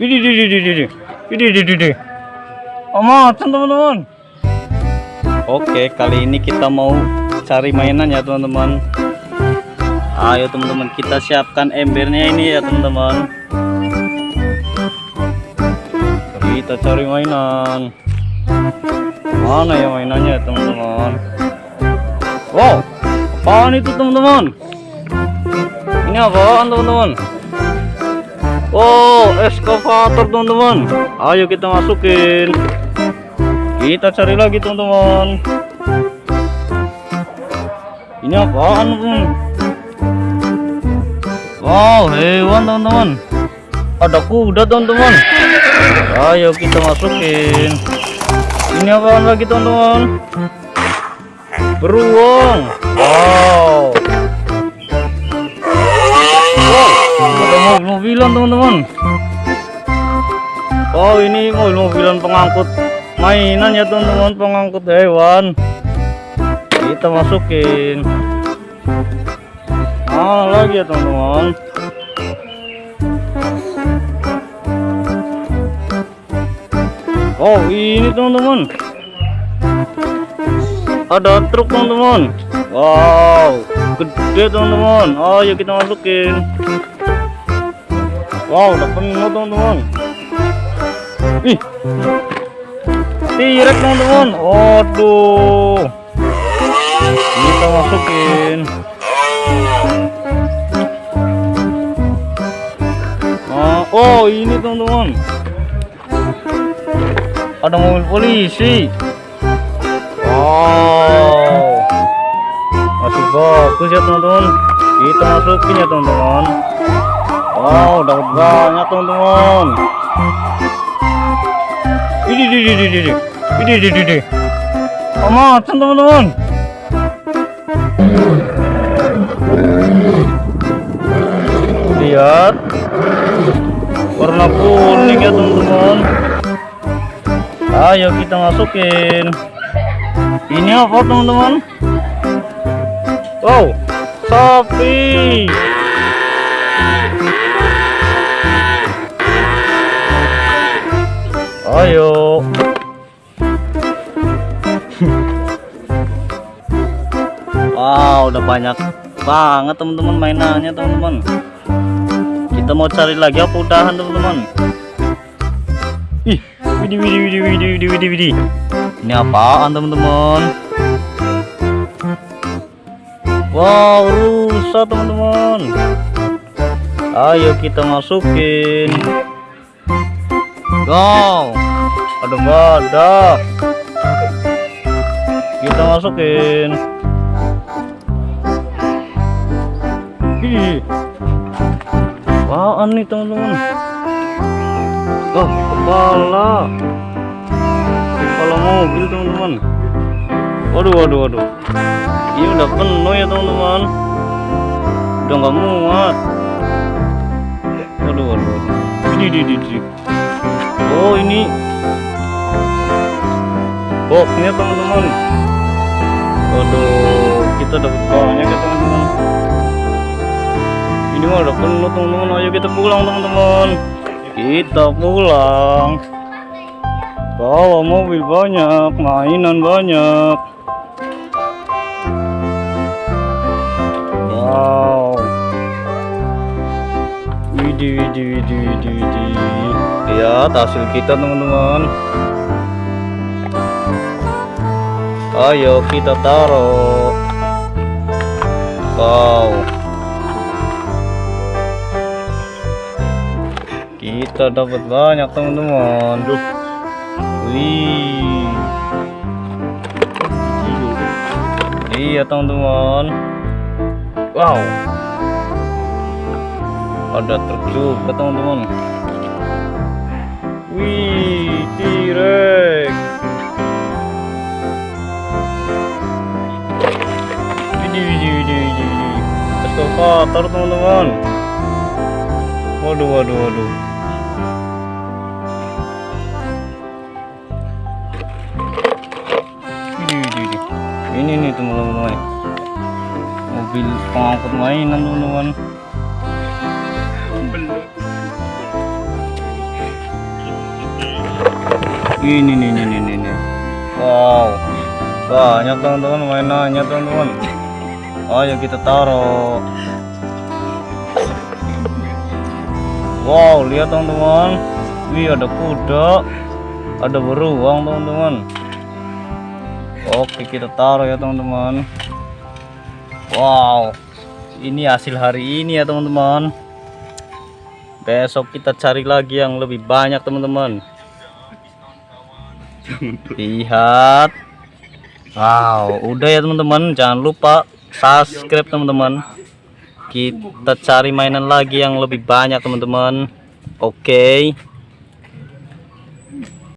Widih, widih, widih, widih. Widih, widih, widih. Amat, teman-teman. Oke, kali ini kita mau cari mainan ya, teman-teman. Ayo, teman-teman, kita siapkan embernya ini ya, teman-teman. Kita cari mainan. Mana ya mainannya, teman-teman? Wow, apaan itu, teman-teman? Ini apaan, teman-teman? Oh, eskavator teman-teman. Ayo kita masukin. Kita cari lagi teman-teman. Ini apaan, teman? Wow, hewan teman-teman. Ada kuda teman-teman. Ayo kita masukin. Ini apaan lagi teman-teman? Beruang. Wow. Mobil-mobilan teman-teman. Oh ini mobil-mobilan pengangkut mainan ya teman-teman pengangkut hewan. Kita masukin. Ah lagi ya teman-teman. Oh ini teman-teman. Ada truk teman-teman. Wow gede teman-teman. Ayo kita masukin Wow, udah penuh teman-teman. Ih, tirek teman-teman. Waduh, kita masukin. Nah, oh ini teman-teman. Ada mobil polisi. Wow, masih bagus ya teman-teman. Kita masukin ya teman-teman. Wow, dapat banyak teman-teman. Ini di di. Ini di di di. Amat teman-teman. Lihat. Warna kuning ya teman-teman. Ayo kita masukin. Ini apa teman-teman? Wow, sapi. Ayo. wow, udah banyak banget teman-teman mainannya teman-teman. Kita mau cari lagi apa udahan teman-teman? Ih, widih widih widih widih widih widih widih. Ini apaan teman-teman? Wow, rusa teman-teman. Ayo kita masukin. Go. Ada badak. Kita masukin. Ih. Apaan nih teman-teman? Oh, kepala. Kepala mobil teman-teman. Waduh, waduh, waduh. Ini udah penuh ya teman-teman. Udah nggak muat. Waduh, waduh. Ini, ini, ini, ini. Oh ini boxnya teman-teman. Waduh kita dapat banyak ya teman-teman. Ini mah udah penuh teman-teman. Ayo kita pulang teman-teman. Kita pulang. Bawa mobil banyak mainan banyak. Wow widih widih widih widih widih lihat hasil kita teman-teman. Ayo kita taruh. Wow. Kita dapat banyak teman-teman. Wih. Iya teman-teman. Wow ada truk juga teman-teman Wih, T-Rex. Widih, widih, widih, widih, widih. Eskavator, teman-teman. Waduh, waduh, waduh. Ini nih teman-teman. Mobil pengangkut mainan teman-teman. Ini nih nih nih nih. Wow. Banyak teman-teman mainannya teman-teman. Ayo kita taruh. Wow, lihat teman-teman. Wih, ada kuda. Ada beruang teman-teman. Oke, kita taruh ya teman-teman. Wow. Ini hasil hari ini ya teman-teman. Besok kita cari lagi yang lebih banyak teman-teman. Lihat. Wow, udah ya teman-teman. Jangan lupa subscribe teman-teman. Kita cari mainan lagi yang lebih banyak teman-teman. Oke.